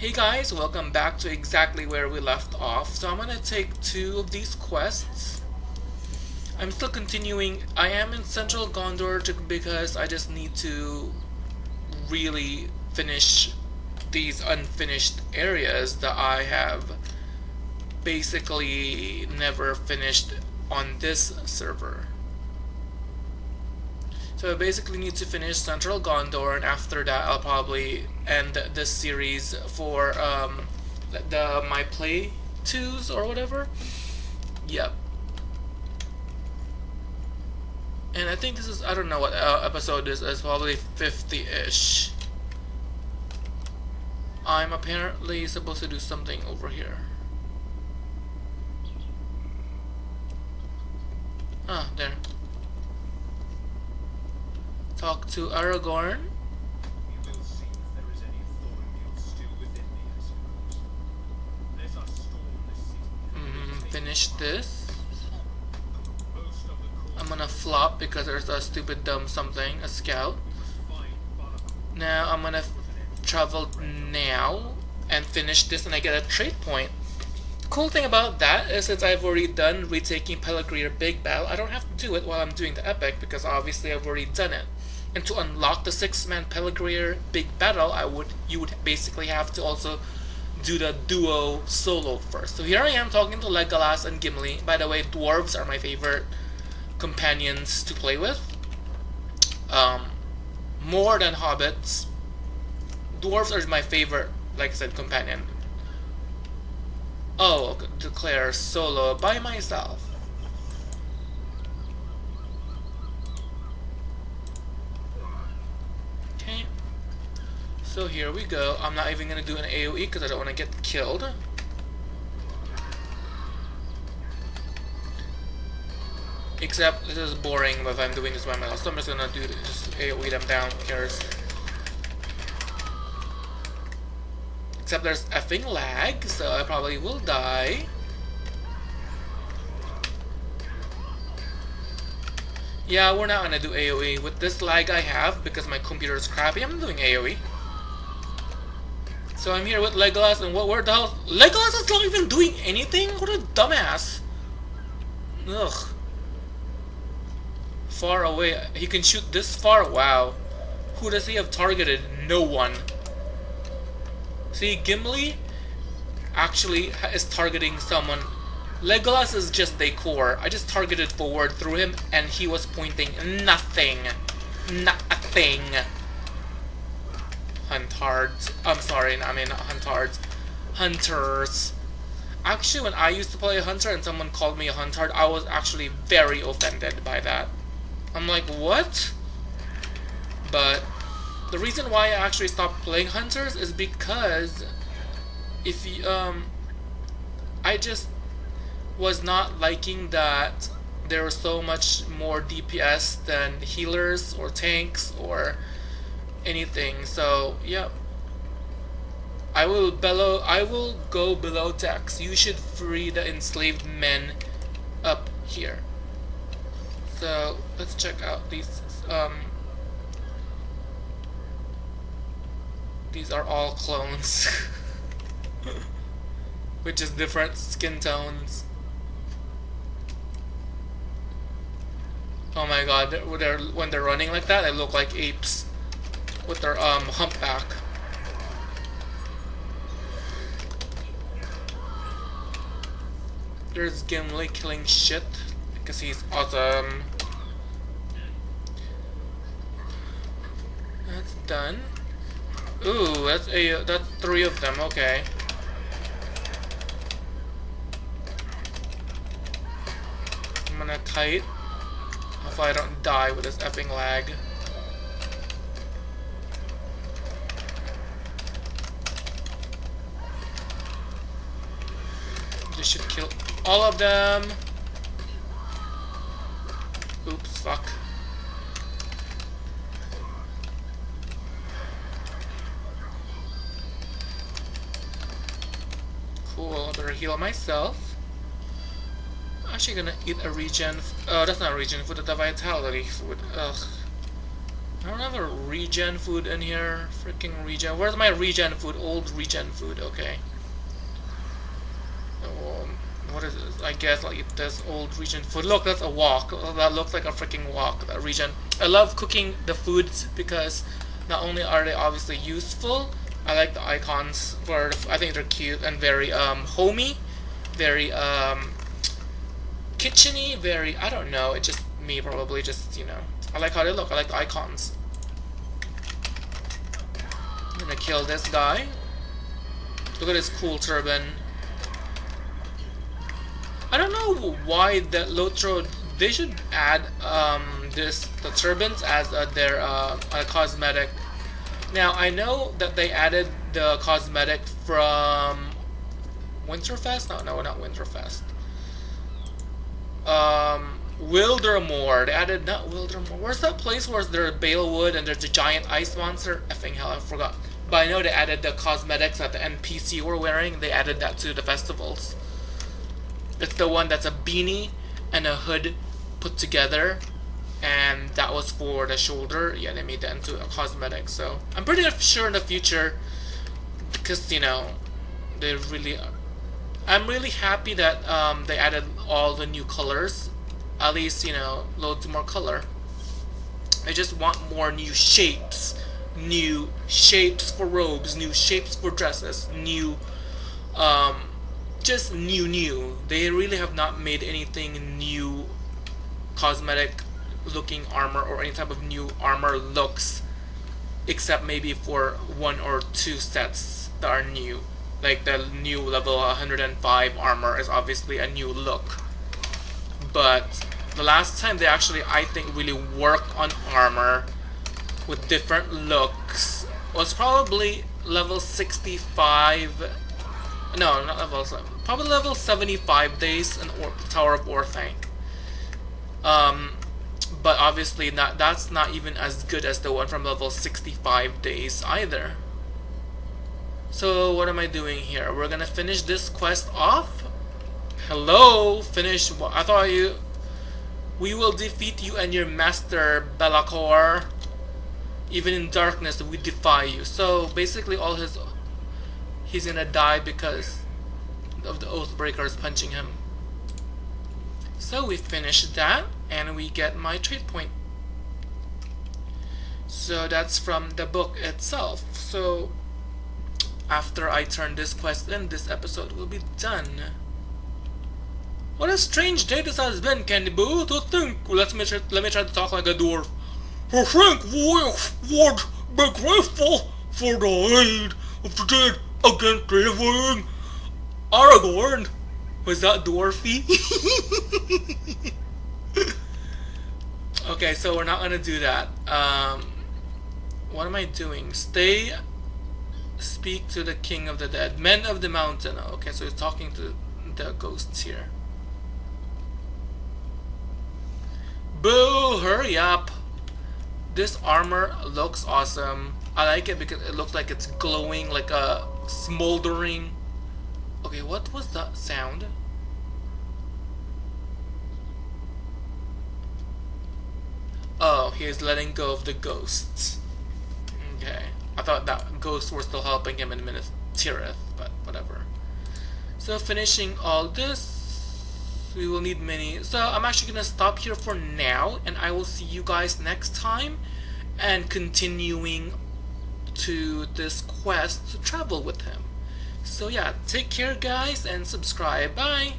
Hey guys, welcome back to exactly where we left off. So I'm gonna take two of these quests. I'm still continuing. I am in Central Gondor because I just need to really finish these unfinished areas that I have basically never finished on this server. So I basically need to finish Central Gondor, and after that I'll probably end this series for um, the my play twos or whatever. Yep. And I think this is I don't know what uh, episode this is. Probably fifty ish. I'm apparently supposed to do something over here. Ah, there. Talk to Aragorn. Mm, finish this. I'm gonna flop because there's a stupid dumb something, a scout. Now I'm gonna travel now and finish this and I get a trade point. Cool thing about that is since I've already done retaking Pelargir Big Battle, I don't have to do it while I'm doing the epic because obviously I've already done it. And to unlock the six-man Pelargir Big Battle, I would you would basically have to also do the duo solo first. So here I am talking to Legolas and Gimli. By the way, dwarves are my favorite companions to play with. Um, more than hobbits. Dwarves are my favorite, like I said, companion. Oh, declare solo by myself. So here we go. I'm not even going to do an AoE because I don't want to get killed. Except this is boring if I'm doing this by myself. So I'm just going to do this, just AoE them down. Who cares? Except there's effing lag, so I probably will die. Yeah, we're not gonna do AoE. With this lag I have, because my computer is crappy, I'm doing AoE. So I'm here with Legolas, and what? Where the hell? Legolas is not even doing anything. What a dumbass! Ugh. Far away. He can shoot this far. Wow. Who does he have targeted? No one. See, Gimli actually is targeting someone. Legolas is just decor. I just targeted forward through him, and he was pointing nothing. Nothing. Huntards. I'm sorry, I mean Huntards. Hunters. Actually, when I used to play a Hunter and someone called me a Huntard, I was actually very offended by that. I'm like, what? But the reason why I actually stopped playing Hunters is because if you, um, I just was not liking that there was so much more DPS than healers or tanks or anything. So, yep. I will below I will go below decks. You should free the enslaved men up here. So let's check out these um these are all clones which is different skin tones oh my god they're, they're, when they're running like that they look like apes with their um, humpback. There's Gimli killing shit because he's awesome. That's done. Ooh, that's a that's three of them. Okay. I'm gonna kite. Hopefully I don't die with this effing lag. This should kill all of them. Oops, fuck. Cool, I better heal myself. I'm actually gonna eat a regen. Oh, that's not a regen food, that's a vitality food. Ugh. I don't have a regen food in here. Freaking regen. Where's my regen food? Old regen food. Okay. What is this? I guess like this old regen food. Look, that's a wok. That looks like a freaking wok. That regen. I love cooking the foods because not only are they obviously useful, I like the icons for. I think they're cute and very um homey, very um kitcheny. Very. I don't know. It just me probably just you know I like how they look. I like the icons. I'm gonna kill this guy. Look at this cool turban. I don't know why the Lotro they should add um, this the turbans as uh, their uh, cosmetic. Now I know that they added the cosmetic from Winterfest. No, no, not Winterfest. Um, Wildermore. They added not Wildermore. Where's that place where there's Balewood and there's a giant ice monster? Effing hell, I forgot. But I know they added the cosmetics that the NPC were wearing. They added that to the festivals. It's the one that's a beanie and a hood put together. And that was for the shoulder. Yeah, they made that into a cosmetic. So I'm pretty sure in the future, because you know, they really. I'm really happy that um, they added all the new colors at least, you know, loads more color. I just want more new shapes. New shapes for robes, new shapes for dresses, new, um, just new, new. They really have not made anything new, cosmetic looking armor or any type of new armor looks, except maybe for one or two sets that are new. Like the new level 105 armor is obviously a new look. But the last time they actually, I think, really worked on armor with different looks was probably level 65 no, not level 7. Probably level 75 days in or Tower of Orthanc. Um, but obviously not, that's not even as good as the one from level 65 days either. So what am I doing here? We're gonna finish this quest off? Hello? Finish what? I thought you... We will defeat you and your master, Be'lakor. Even in darkness, we defy you. So basically, all his he's gonna die because of the Oathbreakers punching him. So we finish that, and we get my trade point. So that's from the book itself. So after I turn this quest in, this episode will be done. What a strange day this has been, Candy Boo. To think, let me try, let me try to talk like a dwarf. I think we would be grateful for the aid of the dead against living. Aragorn, was that dwarfy? okay, so we're not gonna do that. Um, what am I doing? Stay. Speak to the king of the dead, men of the mountain. Okay, so he's talking to the ghosts here. Boo! Hurry up! This armor looks awesome. I like it because it looks like it's glowing like a smoldering. Okay, what was that sound? Oh, he's letting go of the ghosts. Okay. I thought that ghosts were still helping him in Minas Tirith, but whatever. So finishing all this, we will need many. So I'm actually going to stop here for now, and I will see you guys next time, and continuing to this quest to travel with him. So yeah, take care guys, and subscribe. Bye!